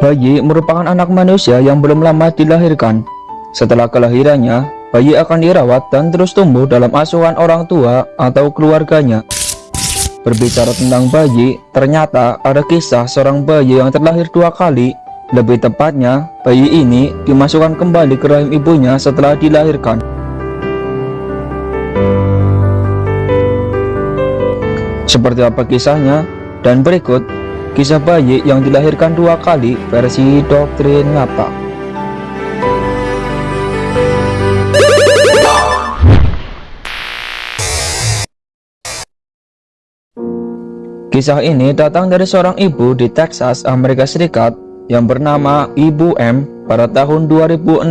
Bayi merupakan anak manusia yang belum lama dilahirkan. Setelah kelahirannya, bayi akan dirawat dan terus tumbuh dalam asuhan orang tua atau keluarganya. Berbicara tentang bayi, ternyata ada kisah seorang bayi yang terlahir dua kali. Lebih tepatnya, bayi ini dimasukkan kembali ke rahim ibunya setelah dilahirkan. Seperti apa kisahnya? Dan berikut Kisah bayi yang dilahirkan dua kali versi doktrin ngapa Kisah ini datang dari seorang ibu di Texas, Amerika Serikat yang bernama Ibu M pada tahun 2016.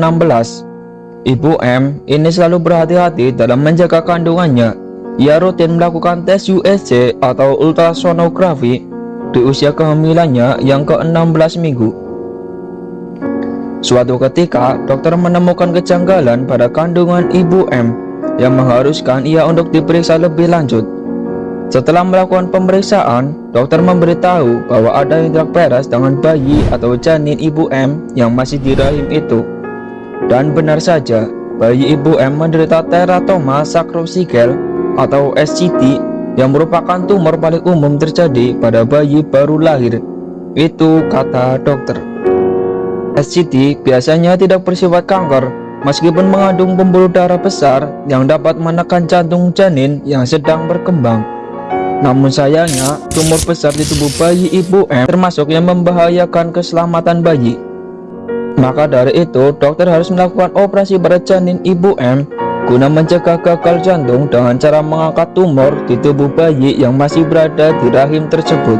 Ibu M ini selalu berhati-hati dalam menjaga kandungannya. Ia rutin melakukan tes USG atau ultrasonografi di usia kehamilannya yang ke-16 minggu. Suatu ketika, dokter menemukan kejanggalan pada kandungan ibu M yang mengharuskan ia untuk diperiksa lebih lanjut. Setelah melakukan pemeriksaan, dokter memberitahu bahwa ada tidak beres dengan bayi atau janin ibu M yang masih di rahim itu. Dan benar saja, bayi ibu M menderita teratoma sacrococcygeal atau SCT yang merupakan tumor paling umum terjadi pada bayi baru lahir. Itu kata dokter. SCT biasanya tidak bersifat kanker, meskipun mengandung pembuluh darah besar yang dapat menekan jantung janin yang sedang berkembang. Namun sayangnya, tumor besar di tubuh bayi ibu M termasuk yang membahayakan keselamatan bayi. Maka dari itu, dokter harus melakukan operasi pada janin ibu M guna mencegah gagal jantung dengan cara mengangkat tumor di tubuh bayi yang masih berada di rahim tersebut.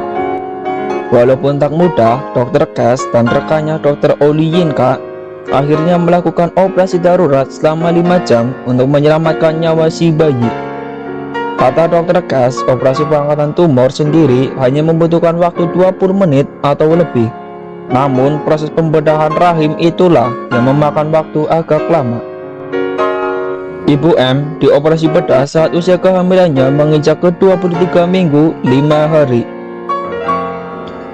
Walaupun tak mudah, Dr. Cass dan rekannya Dr. Oli Yinka akhirnya melakukan operasi darurat selama 5 jam untuk menyelamatkan nyawa si bayi. Kata Dr. Cass, operasi pengangkatan tumor sendiri hanya membutuhkan waktu 20 menit atau lebih. Namun, proses pembedahan rahim itulah yang memakan waktu agak lama. Ibu M dioperasi bedah saat usia kehamilannya menginjak ke 23 minggu 5 hari.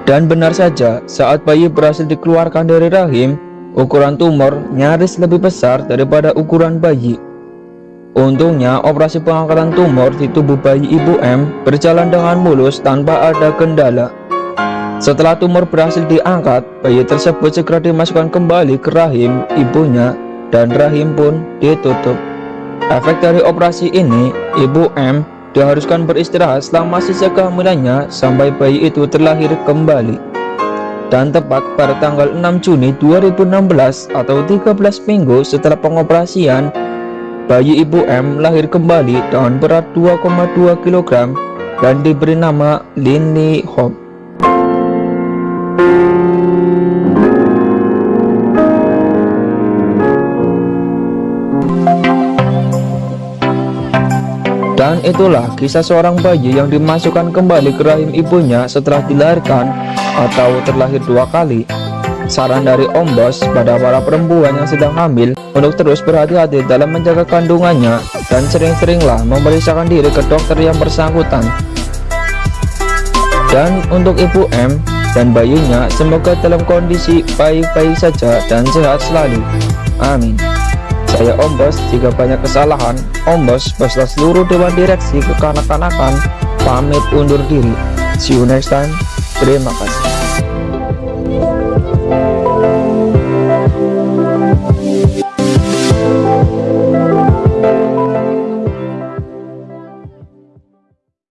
Dan benar saja, saat bayi berhasil dikeluarkan dari rahim, ukuran tumor nyaris lebih besar daripada ukuran bayi. Untungnya, operasi pengangkatan tumor di tubuh bayi ibu M berjalan dengan mulus tanpa ada kendala. Setelah tumor berhasil diangkat, bayi tersebut segera dimasukkan kembali ke rahim ibunya dan rahim pun ditutup. Efek dari operasi ini, Ibu M diharuskan beristirahat selama sisa kehamilannya sampai bayi itu terlahir kembali. Dan tepat pada tanggal 6 Juni 2016 atau 13 minggu setelah pengoperasian, bayi Ibu M lahir kembali dengan berat 2,2 kg dan diberi nama Lini Hope. Dan itulah kisah seorang bayi yang dimasukkan kembali ke rahim ibunya setelah dilahirkan atau terlahir dua kali. Saran dari Om Bos pada para perempuan yang sedang hamil untuk terus berhati-hati dalam menjaga kandungannya dan sering-seringlah memeriksakan diri ke dokter yang bersangkutan. Dan untuk Ibu M dan bayinya semoga dalam kondisi baik-baik saja dan sehat selalu. Amin. Saya Om Bos, jika banyak kesalahan, Om Bos beserta seluruh Dewan Direksi kekanak-kanakan pamit undur diri. See you next time. Terima kasih.